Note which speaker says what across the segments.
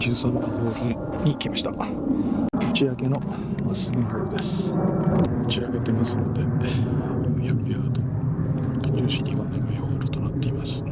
Speaker 1: 13番ホールに来ました。打ち上げのまっすぐホールです。打ち上げてますので400ヤード重視には長いホールとなっています。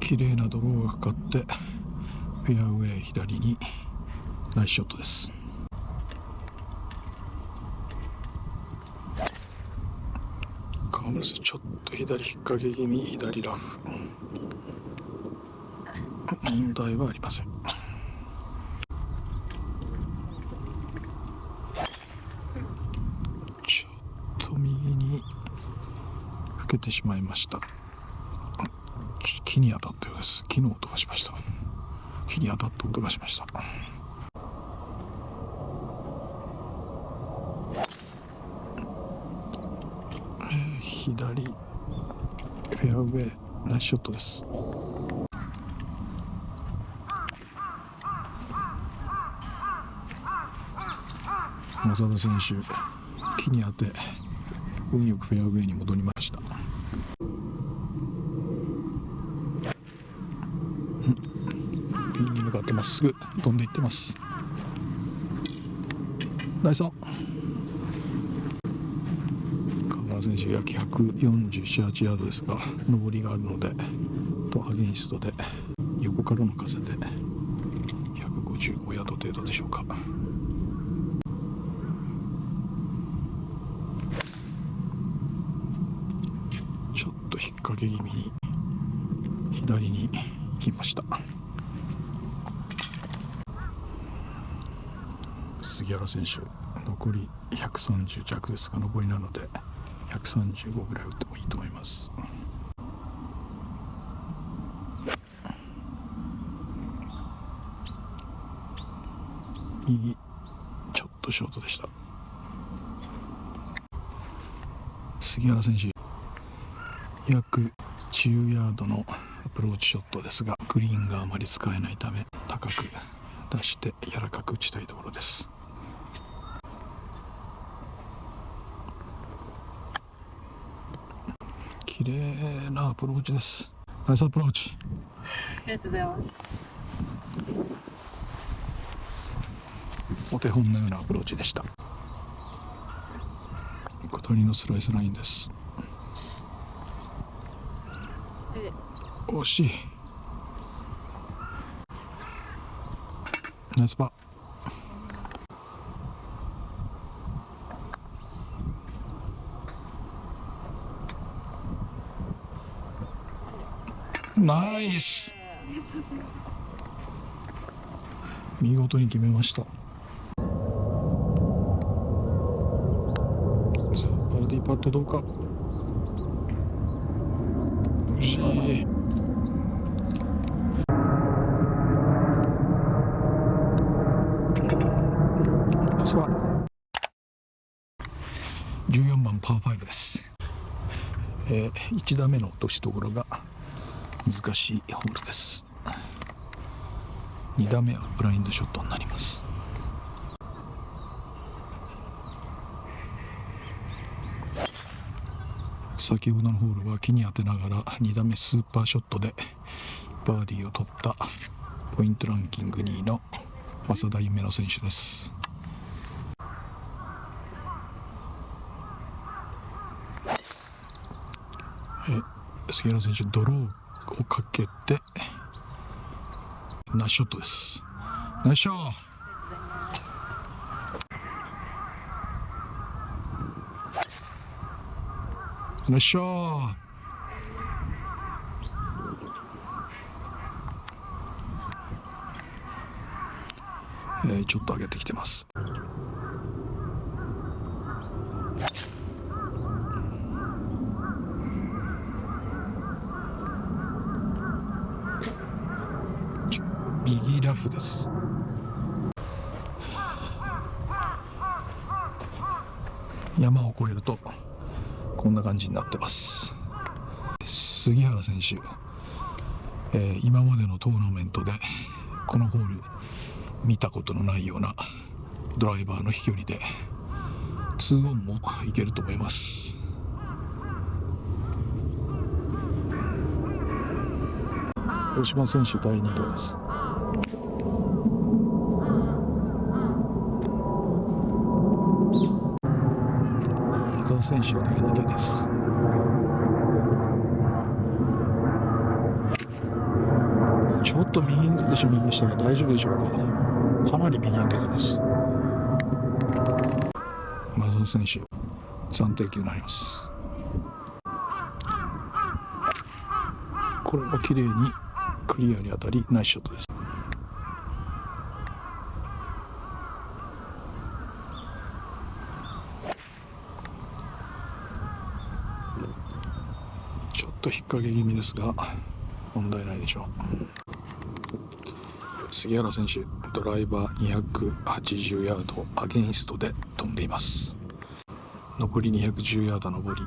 Speaker 1: 綺麗なドローがかかってフェアウェイ左にナイスショットです。ちょっと左引っ掛け気味左ラフ。問題はありません。ちょっと右にふけてしまいました。木に当たったようです。木の音がしました。木に当たった音がしました。左フェアウェイナイスショットです。正田選手木に当て運よくフェアウェイに戻りました。ピンに向かってまっすぐ飛んでいってます。ナイスオン。選手約147ヤードですが上りがあるのでとアゲインストで横からの風で155ヤード程度でしょうか。ちょっと引っ掛け気味に左に行きました。杉原選手残り130弱ですが上りなので。135ぐらい打ってもいいと思います。右ちょっとショートでした。杉原選手約10ヤードのアプローチショットですがグリーンがあまり使えないため高く出して柔らかく打ちたいところです。綺麗なアプローチです。ナイスアプローチ。
Speaker 2: ありがとうございます。
Speaker 1: お手本のようなアプローチでした。下りのスライスラインです。
Speaker 2: で
Speaker 1: 惜しい。ナイスパーナイス。見事に決めました。さあバーディーパットどうか？惜しい。14番パー5です、えー、1打目の落としどころが難しいホールです。2打目はブラインドショットになります。先ほどのホールは木に当てながら2打目スーパーショットでバーディーを取ったポイントランキング2位の浅田夢乃選手です。え杉原選手ドローをかけてナイスショットです。ナイスショット。ナイスショット。えーちょっと上げてきてます。フです。山を越えるとこんな感じになってます。杉原選手、えー、今までのトーナメントでこのホール見たことのないようなドライバーの飛距離で2オンもいけると思います。大島選手第2打です。矢沢選手第2打です。ちょっと右に出てしまいましたが大丈夫でしょうかかなり右に出てます。マゾン選手暫定球になります。これも綺麗にクリアに当たりナイスショットですちょっと引っ掛け気味ですが問題ないでしょう。杉原選手ドライバー280ヤードアゲインストで飛んでいます。残り210ヤード上り。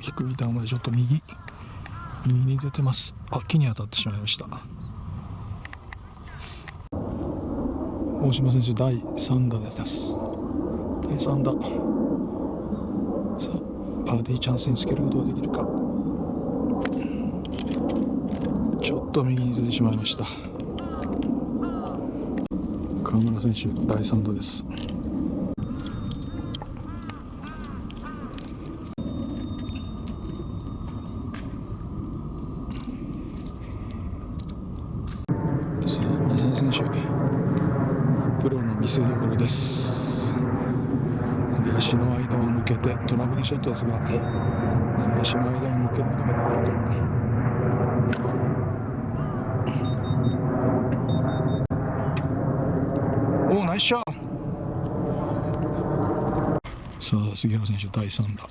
Speaker 1: 低い球でちょっと右右に出てます。あ木に当たってしまいました。大島選手第3打です。第3打。さあバーディーチャンスにつけることができるか。ちょっと右にずれてしまいました。河村選手第3打ですさあマサ選手プロの見せ所です林の間を抜けてトラブルショットですが林の間を抜けることができるかおおナイスショット。さあ杉原選手第3打。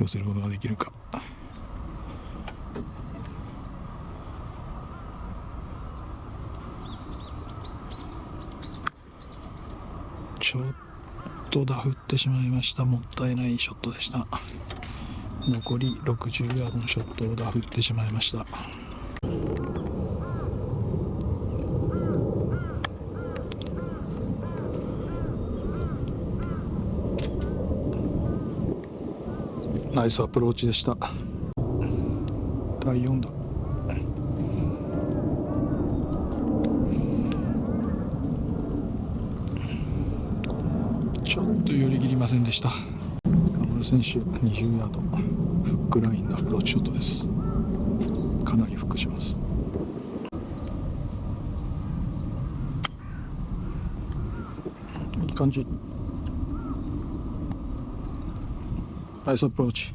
Speaker 1: 寄せることができるかちょっとダフってしまいました。もったいないショットでした。残り60ヤードのショットをダフってしまいました。ナイスアプローチでした。第4打ちょっと寄り切りませんでした。河村選手20ヤード。フックラインのアプローチショットです。かなりフックします。いい感じ。ナイスアプローチ。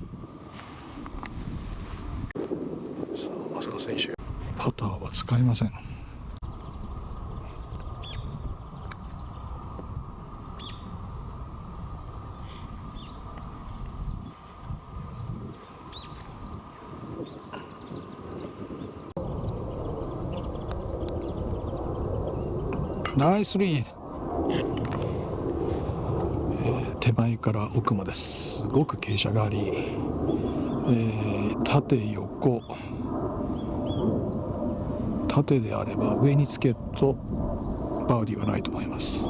Speaker 1: さあ増田選手。パターは使いません。ナイスリー。ド、えー手前から奥まです。ごく傾斜があり、えー縦横。縦であれば上につけるとバーディはないと思います。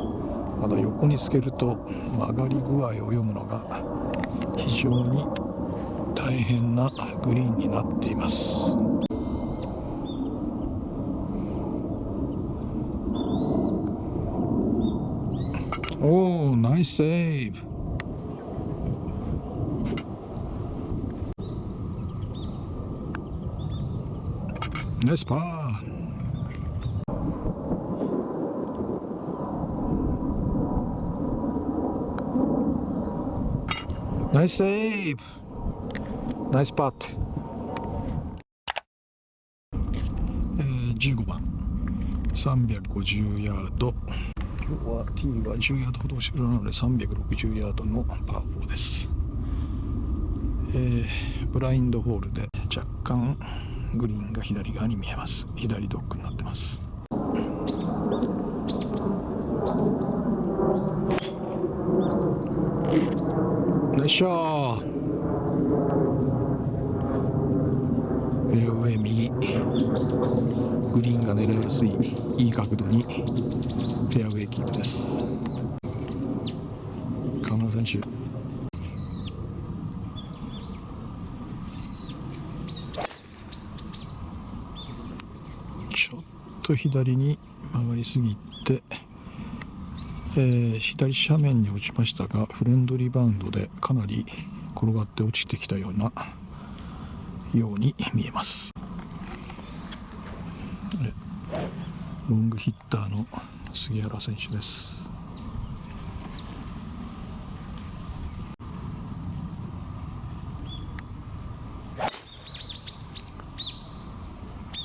Speaker 1: まだ横につけると曲がり具合を読むのが非常に大変なグリーンになっています。ナイスセーナイスパー。ナイスパット、えー、15番。350ヤード。今日は T は10ヤードほど後ろなので360ヤードのパー4です、えーブラインドホールで若干グリーンが左側に見えます。左ドッグになってます。ナイスショー。フェアウェイ右。グリーンが狙いやすい。いい角度にフェアウェイキープです。河村選手。ちょっと左に曲がりすぎて、えー左斜面に落ちましたがフレンドリーバウンドでかなり転がって落ちてきたようなように見えます。ロングヒッターの杉原選手です。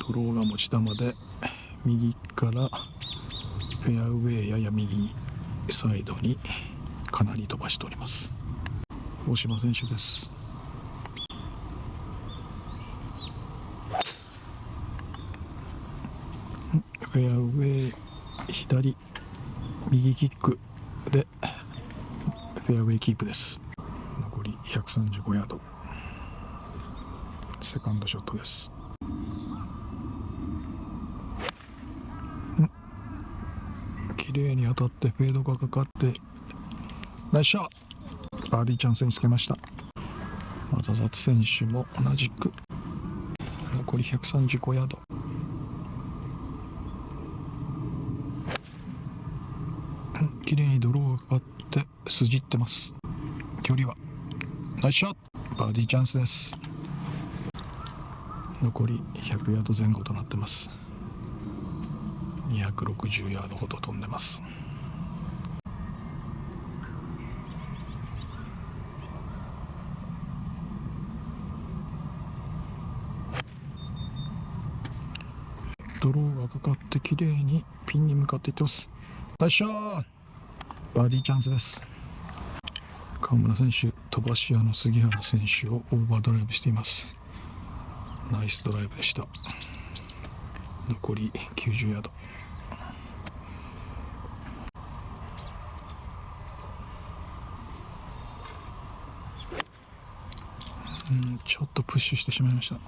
Speaker 1: ドローが持ち球で右からフェアウェイやや右サイドにかなり飛ばしております。大島選手です。フェアウェイ左右キックでフェアウェイキープです。残り135ヤード。セカンドショットです。綺麗に当たってフェードがかかってナイスショット！バーディーチャンスにつけました。ザザツ選手も同じく。残り135ヤードうん綺麗にドローがかかって筋ってます。距離は。ナイスショット。バーディーチャンスです。残り100ヤード前後となってます。260ヤードほど飛んでます。ドローがかかって綺麗にピンに向かっていってます。ナイスショット。バーディーチャンスです。川村選手飛ばし屋の杉原選手をオーバードライブしています。ナイスドライブでした。残り90ヤード。うんちょっとプッシュしてしまいました。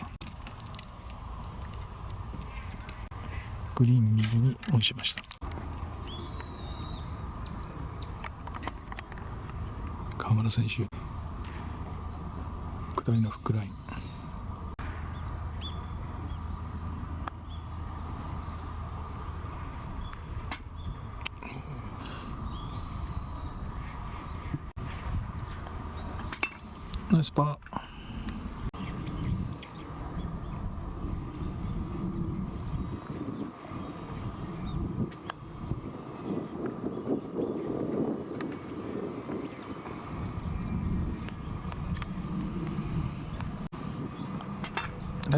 Speaker 1: グリーン右にオンしました。村選手。下りのフックライン。ナイスパー。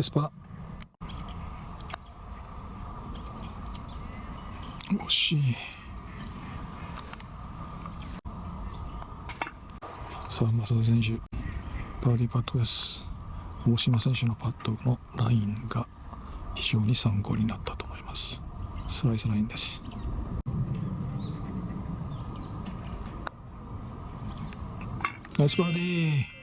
Speaker 1: ナイスパー惜しい。さあ増田選手バーディーパットです。大島選手のパットのラインが非常に参考になったと思います。スライスラインです。ナイスバーディー。